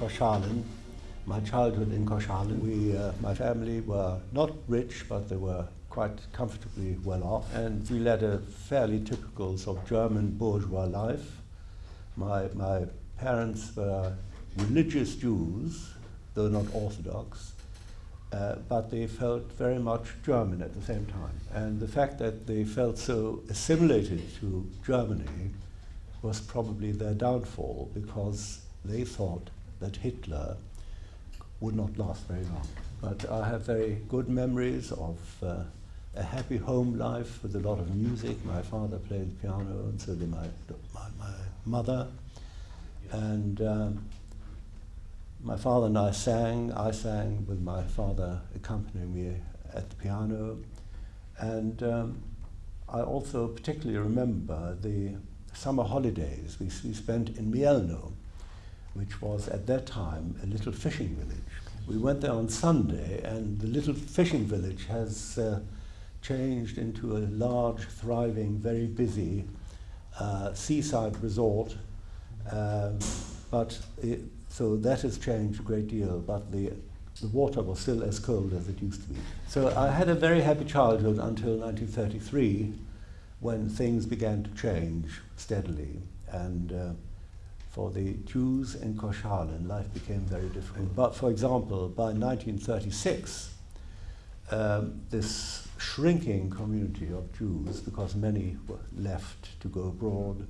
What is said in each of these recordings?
uh, my childhood in Koszalin. We, uh, my family were not rich, but they were quite comfortably well off, and we led a fairly typical sort of German bourgeois life. My, my parents were religious Jews, though not Orthodox, uh, but they felt very much German at the same time. And the fact that they felt so assimilated to Germany was probably their downfall because they thought that Hitler would not last very long. But I have very good memories of uh, a happy home life with a lot of music. My father played the piano, and so did my, my, my mother. And um, my father and I sang. I sang with my father accompanying me at the piano. And um, I also particularly remember the summer holidays we, we spent in Mielno, which was at that time a little fishing village. We went there on Sunday, and the little fishing village has uh, changed into a large, thriving, very busy uh, seaside resort. Um, but it, so that has changed a great deal, but the, the water was still as cold as it used to be. So I had a very happy childhood until 1933 when things began to change steadily. And uh, for the Jews in Koszalin, life became very difficult. But for example, by 1936, um, this shrinking community of Jews, because many were left to go abroad,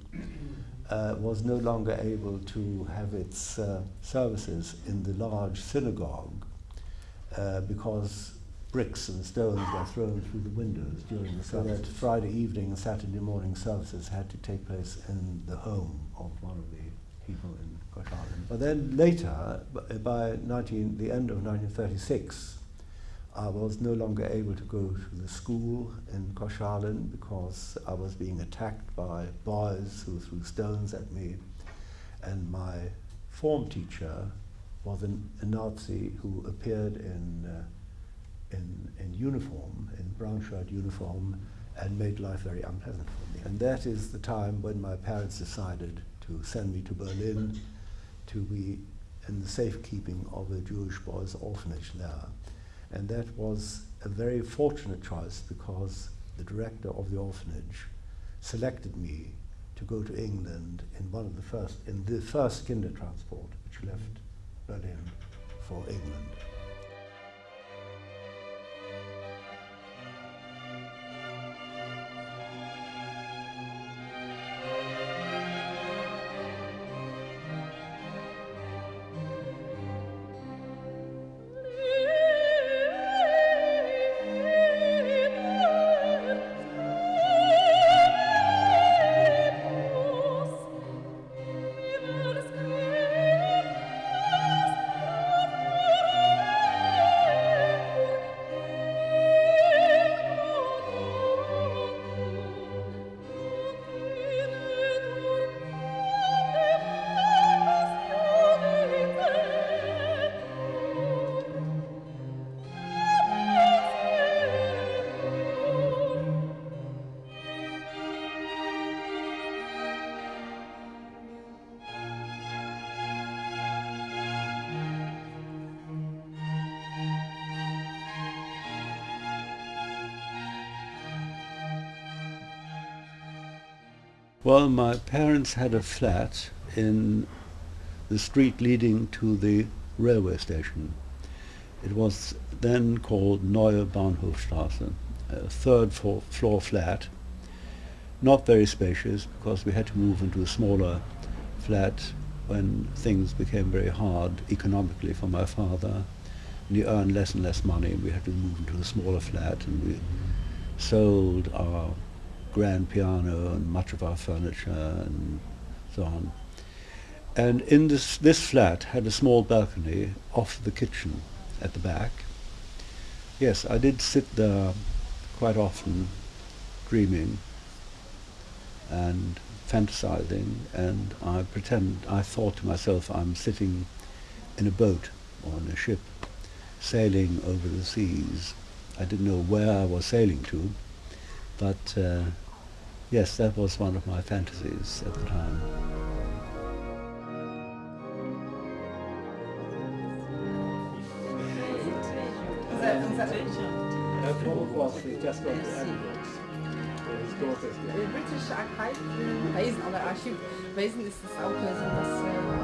uh, was no longer able to have its uh, services in the large synagogue uh, because bricks and stones were thrown through the windows during the service. So that Friday evening and Saturday morning services had to take place in the home of one of the people in Koszalin. But then later, by 19, the end of 1936, I was no longer able to go to the school in Koszalin because I was being attacked by boys who threw stones at me. And my form teacher was an, a Nazi who appeared in uh, in, in uniform, in brown shirt uniform, and made life very unpleasant for me. And that is the time when my parents decided to send me to Berlin to be in the safekeeping of a Jewish boys' orphanage there. And that was a very fortunate choice because the director of the orphanage selected me to go to England in one of the first, in the first Kindertransport, which left Berlin for England. Well, my parents had a flat in the street leading to the railway station. It was then called Neue Bahnhofstraße, a third floor, floor flat, not very spacious because we had to move into a smaller flat when things became very hard economically for my father. And he earned less and less money. and We had to move into a smaller flat and we sold our grand piano and much of our furniture and so on. And in this, this flat had a small balcony off the kitchen at the back. Yes, I did sit there quite often dreaming and fantasizing and I pretend, I thought to myself I'm sitting in a boat or in a ship sailing over the seas. I didn't know where I was sailing to, but uh, yes, that was one of my fantasies at the time. British Archive, aber Archiv, ist es auch so.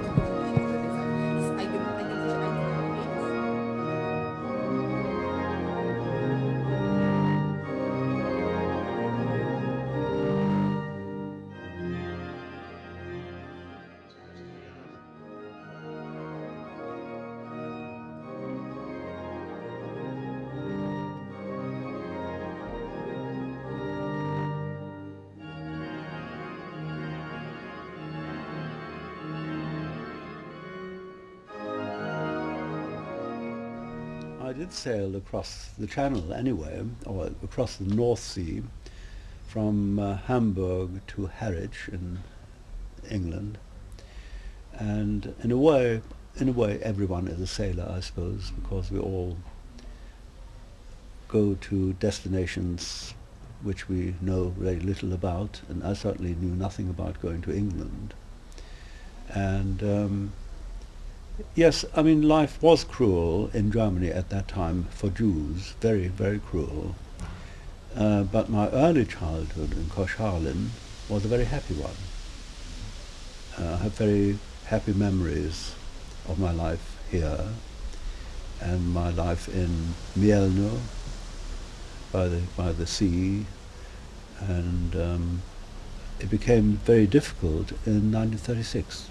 Did sail across the Channel anyway, or across the North Sea, from uh, Hamburg to Harwich in England, and in a way, in a way, everyone is a sailor, I suppose, because we all go to destinations which we know very little about, and I certainly knew nothing about going to England, and. Um, Yes, I mean life was cruel in Germany at that time for Jews, very, very cruel. Uh, but my early childhood in Koszalin was a very happy one. Uh, I have very happy memories of my life here and my life in Mielno by the, by the sea and um, it became very difficult in 1936.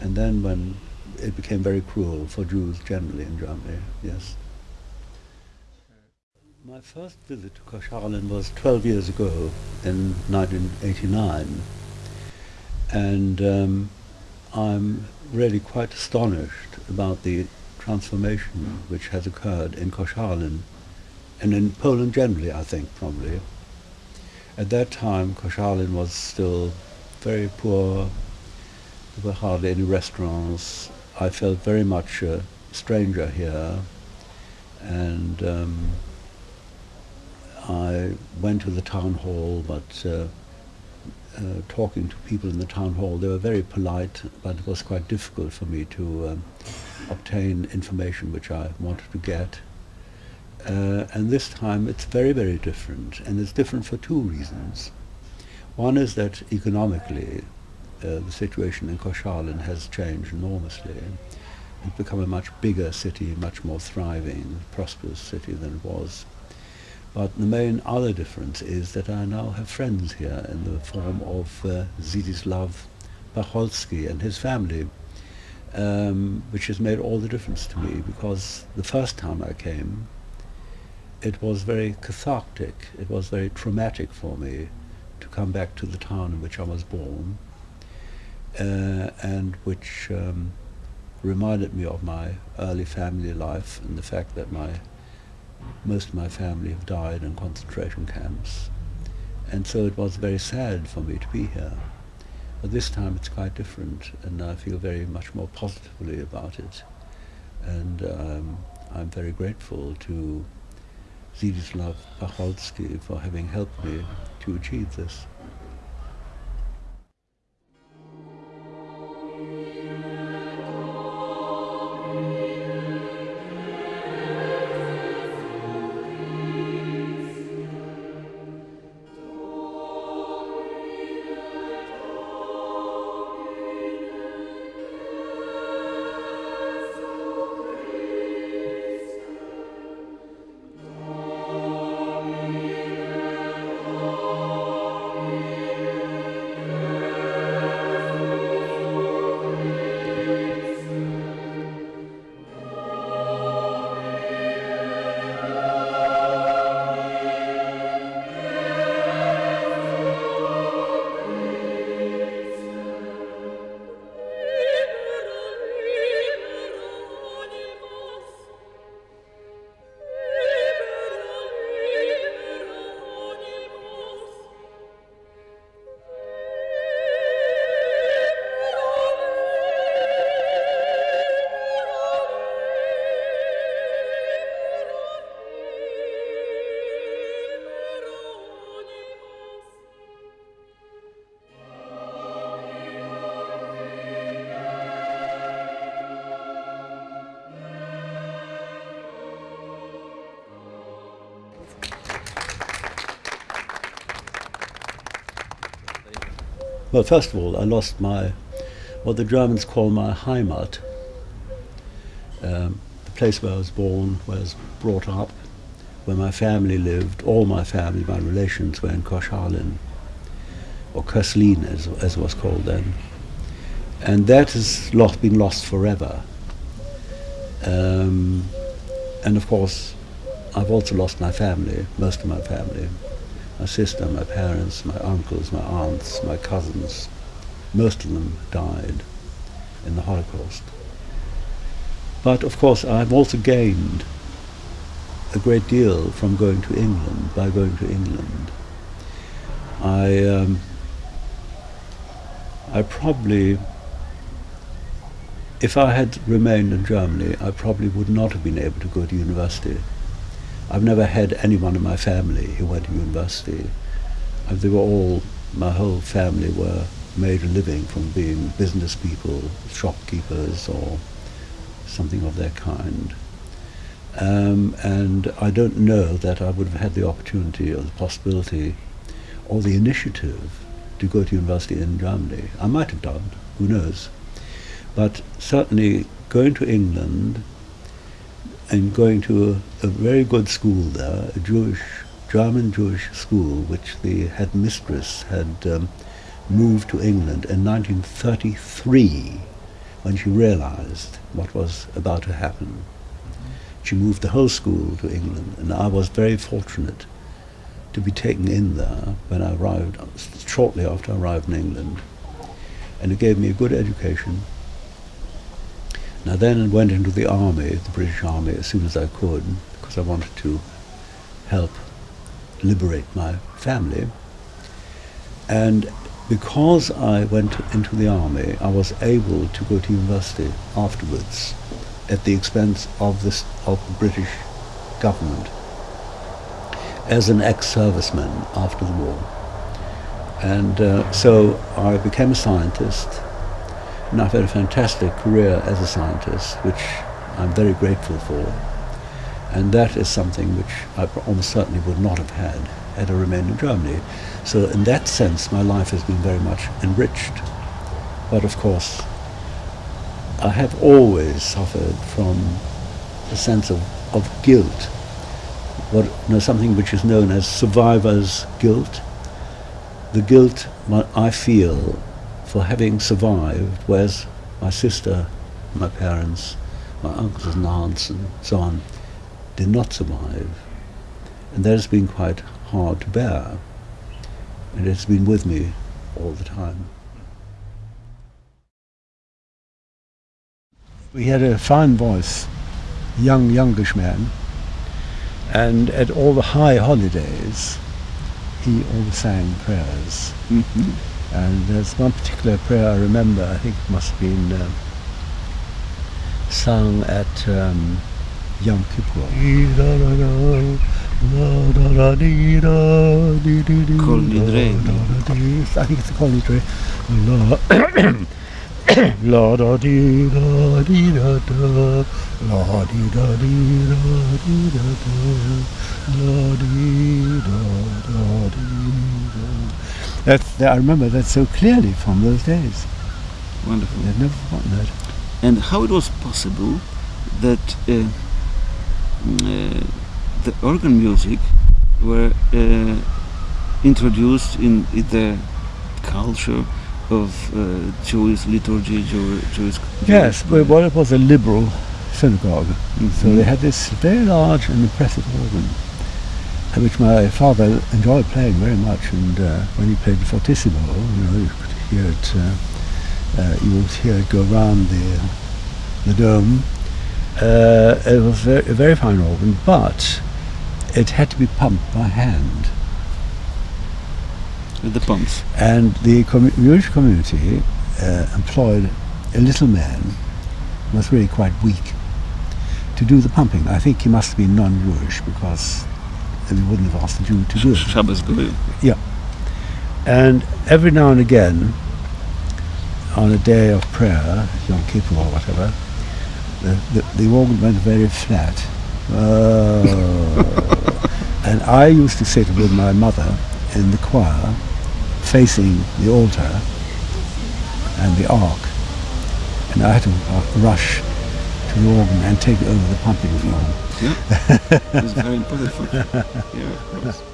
And then when it became very cruel for Jews generally in Germany, yes. My first visit to Koszalin was 12 years ago in 1989 and um, I'm really quite astonished about the transformation which has occurred in Koszalin and in Poland generally, I think, probably. At that time, Koszalin was still very poor. There were hardly any restaurants. I felt very much a stranger here, and um, I went to the town hall, but uh, uh, talking to people in the town hall, they were very polite, but it was quite difficult for me to um, obtain information which I wanted to get. Uh, and this time it's very, very different, and it's different for two reasons. One is that economically, uh, the situation in Koszalin has changed enormously. It's become a much bigger city, much more thriving, prosperous city than it was. But the main other difference is that I now have friends here in the form of uh, Zdzisław Pacholski and his family, um, which has made all the difference to me because the first time I came, it was very cathartic, it was very traumatic for me to come back to the town in which I was born, uh, and which um, reminded me of my early family life and the fact that my most of my family have died in concentration camps. And so it was very sad for me to be here. But this time it's quite different and I feel very much more positively about it. And um, I'm very grateful to Zdzisław Pacholski for having helped me to achieve this. Well, first of all, I lost my, what the Germans call my Heimat, um, the place where I was born, where I was brought up, where my family lived. All my family, my relations were in Koszalin, or Köslin as, as it was called then. And that has lost, been lost forever. Um, and of course, I've also lost my family, most of my family. My sister, my parents, my uncles, my aunts, my cousins. Most of them died in the Holocaust. But of course, I've also gained a great deal from going to England, by going to England. I, um, I probably if I had remained in Germany, I probably would not have been able to go to university. I've never had anyone in my family who went to university. Uh, they were all, my whole family were made a living from being business people, shopkeepers, or something of that kind. Um, and I don't know that I would have had the opportunity or the possibility or the initiative to go to university in Germany. I might have done, who knows. But certainly going to England and going to a, a very good school there, a Jewish, German Jewish school, which the headmistress had um, moved to England in 1933 when she realized what was about to happen. She moved the whole school to England, and I was very fortunate to be taken in there when I arrived, shortly after I arrived in England. And it gave me a good education, I then went into the army, the British Army, as soon as I could, because I wanted to help liberate my family. And because I went into the army, I was able to go to university afterwards at the expense of, this, of the British government as an ex-serviceman after the war. And uh, so I became a scientist and I've had a fantastic career as a scientist, which I'm very grateful for. And that is something which I almost certainly would not have had had I remained in Germany. So in that sense, my life has been very much enriched. But of course, I have always suffered from a sense of, of guilt, what, you know, something which is known as survivor's guilt. The guilt I feel for having survived, whereas my sister, my parents, my uncles and aunts and so on did not survive. And that has been quite hard to bear. And it's been with me all the time. We had a fine voice, young, youngish man, and at all the high holidays, he always sang prayers. Mm-hmm. And there's one particular prayer I remember, I think it must have been um, sung at um, Yom Kippur. Kol Nidre. I think it's the Kol Nidre. La da dee da dee da da La dee da dee da dee da da La dee da da dee da that's, I remember that so clearly from those days. Wonderful. I've never forgotten that. And how it was possible that uh, uh, the organ music were uh, introduced in, in, the culture of uh, Jewish liturgy, Jew, Jewish. Yes, well, it was a liberal synagogue, mm -hmm. so they had this very large and impressive organ which my father enjoyed playing very much. And uh, when he played the fortissimo, you know, you could hear it. Uh, uh, you would hear it go around the the dome. Uh, it was very, a very fine organ, but it had to be pumped by hand. With the pumps. And the com Jewish community uh, employed a little man who was really quite weak to do the pumping. I think he must have been non-Jewish because and we wouldn't have asked the Jew to do it. Shabbos Yeah. And every now and again, on a day of prayer, Yom Kippur or whatever, the, the, the organ went very flat. Oh. and I used to sit with my mother in the choir, facing the altar, and the ark. And I had to uh, rush to the organ and take over the pumping form. Yeah, very. Yeah, of course.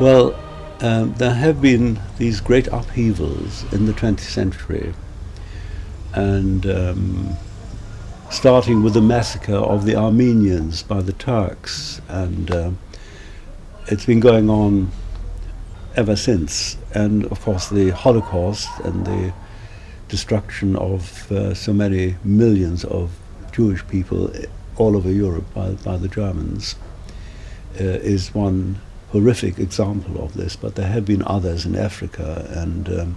Well, um, there have been these great upheavals in the 20th century, and um, starting with the massacre of the Armenians by the Turks, and um it's been going on ever since. And of course, the Holocaust and the destruction of uh, so many millions of Jewish people all over Europe by, by the Germans uh, is one horrific example of this, but there have been others in Africa and um,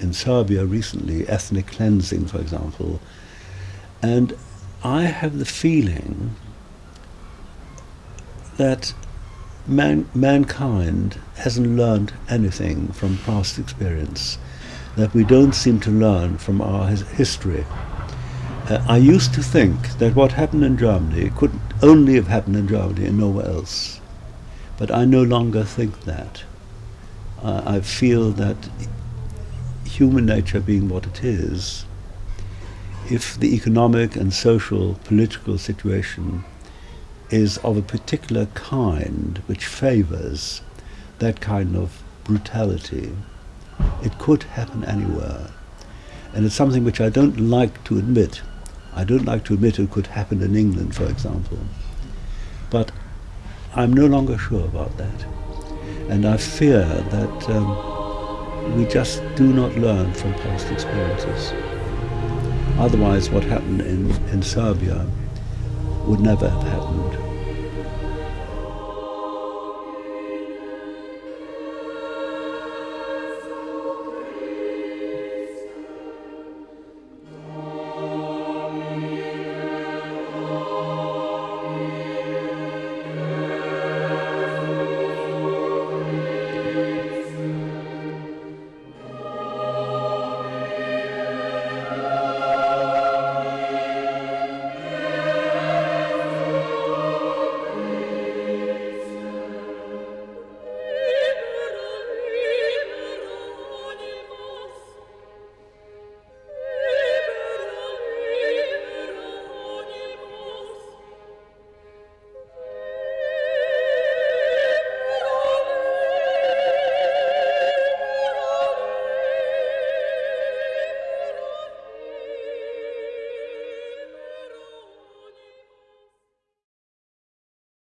in Serbia recently, ethnic cleansing, for example. And I have the feeling that man, mankind hasn't learned anything from past experience, that we don't seem to learn from our his- history. Uh, I used to think that what happened in Germany could only have happened in Germany and nowhere else. But I no longer think that. Uh, I feel that human nature being what it is, if the economic and social political situation is of a particular kind which favors that kind of brutality, it could happen anywhere. And it's something which I don't like to admit. I don't like to admit it could happen in England, for example. But I'm no longer sure about that. And I fear that um, we just do not learn from past experiences. Otherwise, what happened in, in Serbia would never have happened.